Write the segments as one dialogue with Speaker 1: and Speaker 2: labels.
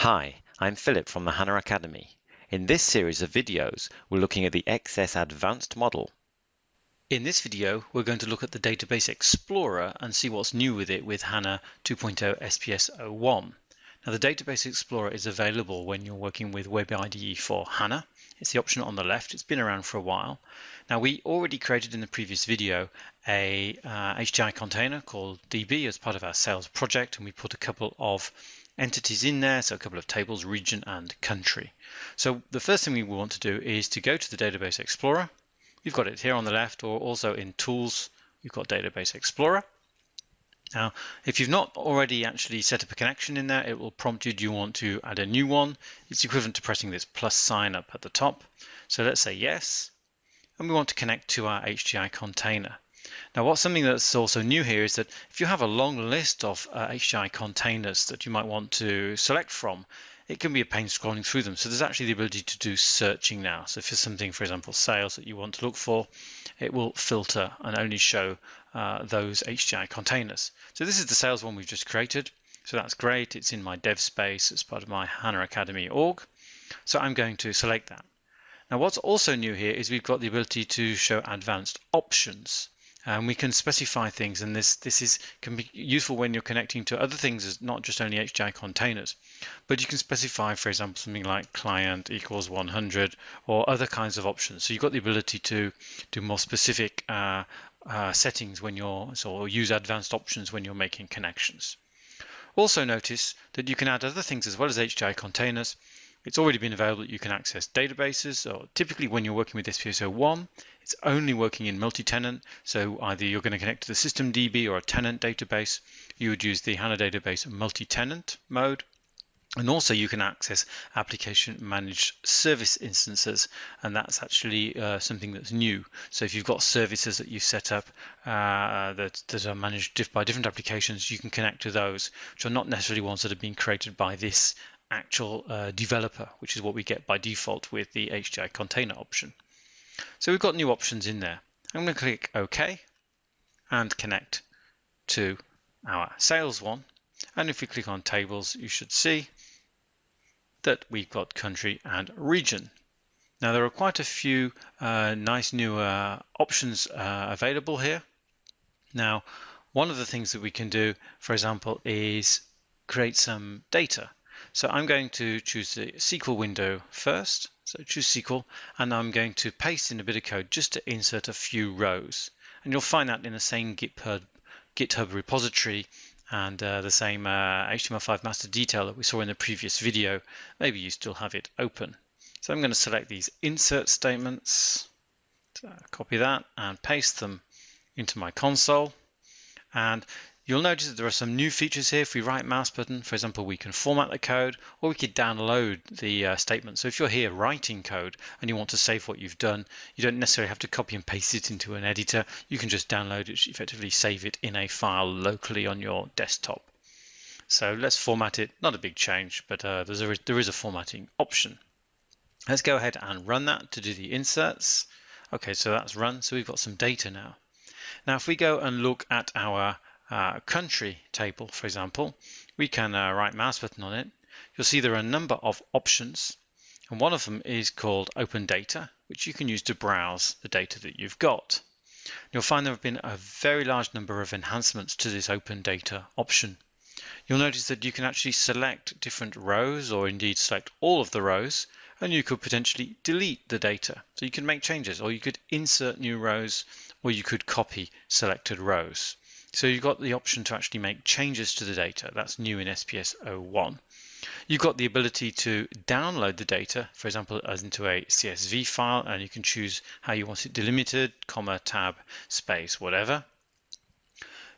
Speaker 1: Hi, I'm Philip from the HANA Academy. In this series of videos, we're looking at the XS Advanced model.
Speaker 2: In this video, we're going to look at the Database Explorer and see what's new with it with HANA 2.0 SPS 01. Now, the Database Explorer is available when you're working with Web IDE for HANA. It's the option on the left. It's been around for a while. Now, we already created in the previous video a uh, HDI container called DB as part of our sales project, and we put a couple of entities in there, so a couple of tables, region and country. So the first thing we want to do is to go to the Database Explorer. We've got it here on the left, or also in Tools, we've got Database Explorer. Now, if you've not already actually set up a connection in there, it will prompt you, do you want to add a new one? It's equivalent to pressing this plus sign up at the top. So let's say yes, and we want to connect to our HDI container. Now, what's something that's also new here is that if you have a long list of uh, containers that you might want to select from, it can be a pain scrolling through them. So there's actually the ability to do searching now. So if there's something, for example, sales that you want to look for, it will filter and only show uh, those HDI containers. So this is the sales one we've just created. So that's great. It's in my dev space It's part of my HANA Academy org. So I'm going to select that. Now what's also new here is we've got the ability to show advanced options and we can specify things and this this is can be useful when you're connecting to other things as not just only HDI containers. But you can specify for example something like client equals 100 or other kinds of options. So you've got the ability to do more specific uh, uh, settings when you're so use advanced options when you're making connections. Also notice that you can add other things as well as HDI containers it's already been available you can access databases or typically when you're working with SPS01 it's only working in multi-tenant. So either you're going to connect to the system DB or a tenant database you would use the HANA database multi-tenant mode. And also you can access application managed service instances and that's actually uh, something that's new. So if you've got services that you set up uh, that, that are managed by different applications you can connect to those which are not necessarily ones that have been created by this actual uh, developer, which is what we get by default with the HDI container option. So we've got new options in there. I'm going to click OK and connect to our sales one. And if we click on tables, you should see that we've got country and region. Now there are quite a few uh, nice new uh, options uh, available here. Now, one of the things that we can do, for example, is create some data. So I'm going to choose the SQL window first. So choose SQL and I'm going to paste in a bit of code just to insert a few rows. And you'll find that in the same GitHub, GitHub repository and uh, the same uh, HTML5 master detail that we saw in the previous video. Maybe you still have it open. So I'm going to select these insert statements, so copy that and paste them into my console. And You'll notice that there are some new features here. If we right mouse button, for example, we can format the code or we could download the uh, statement. So if you're here writing code and you want to save what you've done, you don't necessarily have to copy and paste it into an editor. You can just download it, effectively save it in a file locally on your desktop. So let's format it. Not a big change, but uh, there's a, there is a formatting option. Let's go ahead and run that to do the inserts. Okay, so that's run. So we've got some data now. Now, if we go and look at our uh, country table, for example, we can uh, right mouse button on it. You'll see there are a number of options and one of them is called Open Data, which you can use to browse the data that you've got. You'll find there have been a very large number of enhancements to this Open Data option. You'll notice that you can actually select different rows or indeed select all of the rows and you could potentially delete the data. So you can make changes or you could insert new rows or you could copy selected rows. So you've got the option to actually make changes to the data. That's new in SPS 01. You've got the ability to download the data, for example, as into a CSV file, and you can choose how you want it delimited, comma, tab, space, whatever.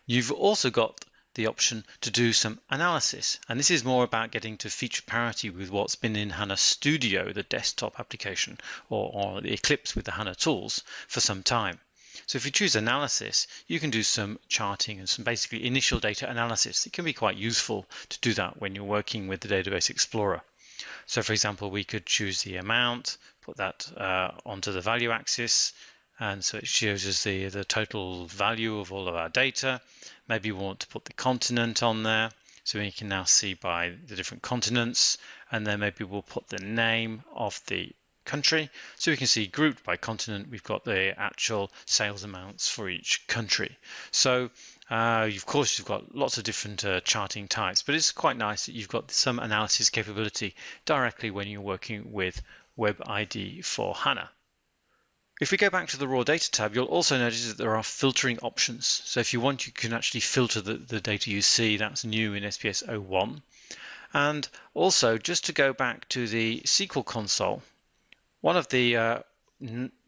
Speaker 2: You've also got the option to do some analysis. And this is more about getting to feature parity with what's been in HANA Studio, the desktop application, or, or the Eclipse with the HANA tools for some time. So if you choose analysis, you can do some charting and some basically initial data analysis. It can be quite useful to do that when you're working with the Database Explorer. So for example, we could choose the amount, put that uh, onto the value axis, and so it shows us the, the total value of all of our data. Maybe we want to put the continent on there. So we can now see by the different continents, and then maybe we'll put the name of the country. So we can see grouped by continent, we've got the actual sales amounts for each country. So uh, of course, you've got lots of different uh, charting types, but it's quite nice that you've got some analysis capability directly when you're working with Web IDE for HANA. If we go back to the raw data tab, you'll also notice that there are filtering options. So if you want, you can actually filter the, the data you see. That's new in SPS 01. And also, just to go back to the SQL console, one of the uh,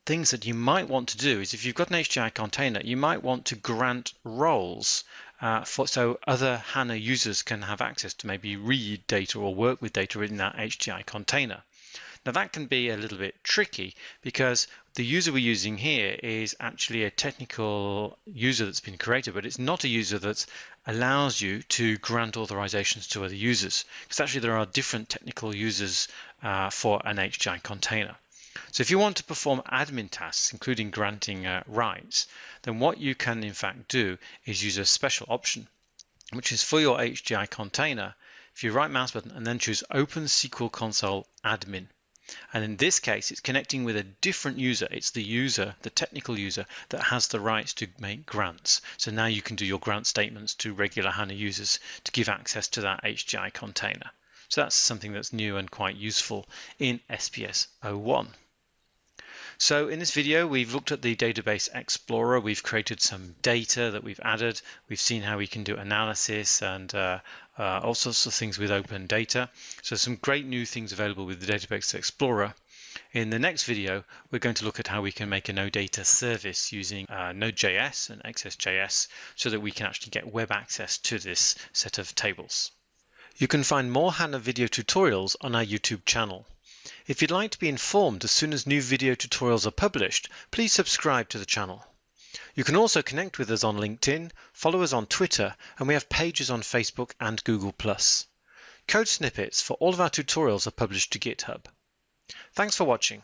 Speaker 2: things that you might want to do is if you've got an HDI container, you might want to grant roles uh, for, so other HANA users can have access to maybe read data or work with data in that HDI container. Now that can be a little bit tricky because the user we're using here is actually a technical user that's been created, but it's not a user that allows you to grant authorizations to other users because actually there are different technical users uh, for an HDI container. So if you want to perform admin tasks, including granting uh, rights, then what you can in fact do is use a special option, which is for your HDI container. If you right mouse button and then choose Open SQL Console Admin. And in this case, it's connecting with a different user. It's the user, the technical user, that has the rights to make grants. So now you can do your grant statements to regular HANA users to give access to that HDI container. So that's something that's new and quite useful in SPS 01. So in this video, we've looked at the Database Explorer. We've created some data that we've added. We've seen how we can do analysis and uh, uh, all sorts of things with open data. So some great new things available with the Database Explorer. In the next video, we're going to look at how we can make an OData service using uh, Node.js and XSJS so that we can actually get web access to this set of tables. You can find more HANA video tutorials on our YouTube channel. If you'd like to be informed as soon as new video tutorials are published, please subscribe to the channel. You can also connect with us on LinkedIn, follow us on Twitter, and we have pages on Facebook and Google+. Code snippets for all of our tutorials are published to GitHub. Thanks for watching.